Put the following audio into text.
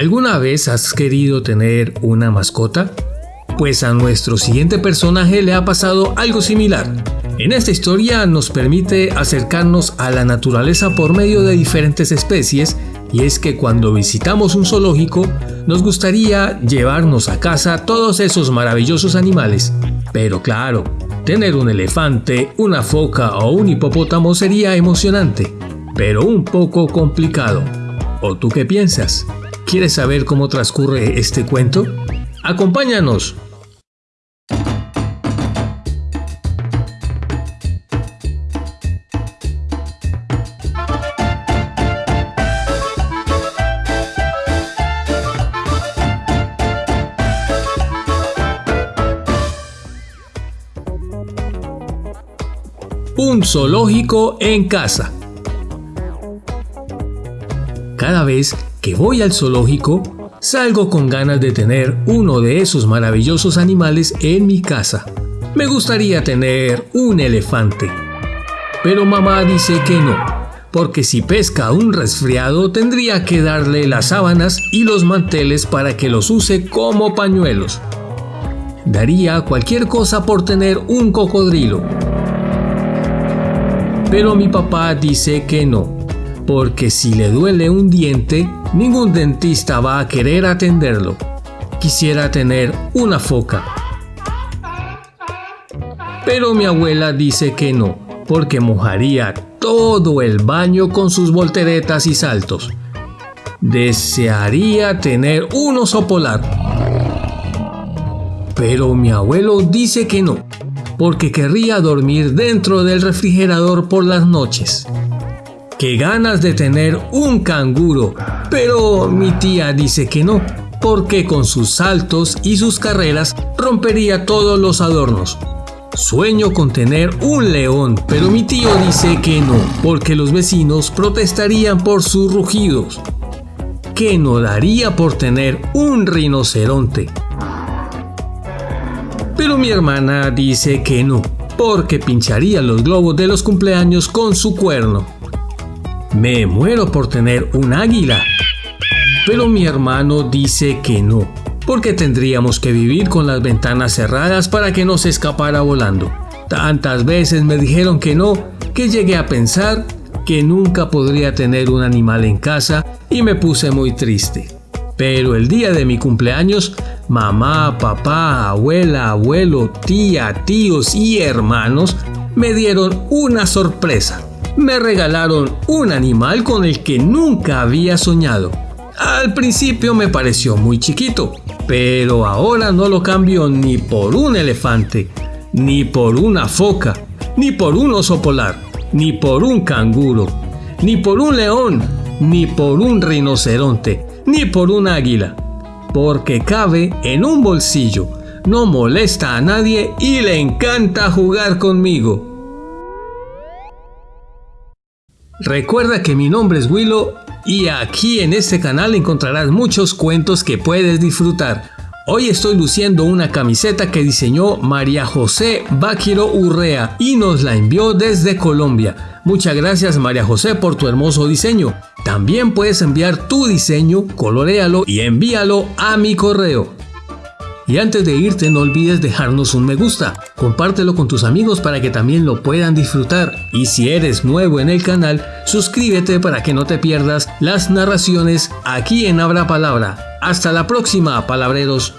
¿Alguna vez has querido tener una mascota? Pues a nuestro siguiente personaje le ha pasado algo similar. En esta historia nos permite acercarnos a la naturaleza por medio de diferentes especies y es que cuando visitamos un zoológico nos gustaría llevarnos a casa todos esos maravillosos animales. Pero claro, tener un elefante, una foca o un hipopótamo sería emocionante, pero un poco complicado. ¿O tú qué piensas? ¿Quieres saber cómo transcurre este cuento? Acompáñanos. Un zoológico en casa. Cada vez que voy al zoológico, salgo con ganas de tener uno de esos maravillosos animales en mi casa. Me gustaría tener un elefante. Pero mamá dice que no, porque si pesca un resfriado tendría que darle las sábanas y los manteles para que los use como pañuelos. Daría cualquier cosa por tener un cocodrilo. Pero mi papá dice que no, porque si le duele un diente, ningún dentista va a querer atenderlo. Quisiera tener una foca. Pero mi abuela dice que no, porque mojaría todo el baño con sus volteretas y saltos. Desearía tener un oso polar. Pero mi abuelo dice que no, porque querría dormir dentro del refrigerador por las noches. Qué ganas de tener un canguro, pero mi tía dice que no, porque con sus saltos y sus carreras rompería todos los adornos. Sueño con tener un león, pero mi tío dice que no, porque los vecinos protestarían por sus rugidos. ¿Qué no daría por tener un rinoceronte? Pero mi hermana dice que no, porque pincharía los globos de los cumpleaños con su cuerno. Me muero por tener un águila. Pero mi hermano dice que no, porque tendríamos que vivir con las ventanas cerradas para que no se escapara volando. Tantas veces me dijeron que no, que llegué a pensar que nunca podría tener un animal en casa y me puse muy triste. Pero el día de mi cumpleaños, mamá, papá, abuela, abuelo, tía, tíos y hermanos me dieron una sorpresa me regalaron un animal con el que nunca había soñado. Al principio me pareció muy chiquito, pero ahora no lo cambio ni por un elefante, ni por una foca, ni por un oso polar, ni por un canguro, ni por un león, ni por un rinoceronte, ni por un águila, porque cabe en un bolsillo, no molesta a nadie y le encanta jugar conmigo. Recuerda que mi nombre es Willow y aquí en este canal encontrarás muchos cuentos que puedes disfrutar. Hoy estoy luciendo una camiseta que diseñó María José Baquiro Urrea y nos la envió desde Colombia. Muchas gracias María José por tu hermoso diseño. También puedes enviar tu diseño, colorealo y envíalo a mi correo. Y antes de irte no olvides dejarnos un me gusta, compártelo con tus amigos para que también lo puedan disfrutar. Y si eres nuevo en el canal, suscríbete para que no te pierdas las narraciones aquí en Abra Palabra. Hasta la próxima, palabreros.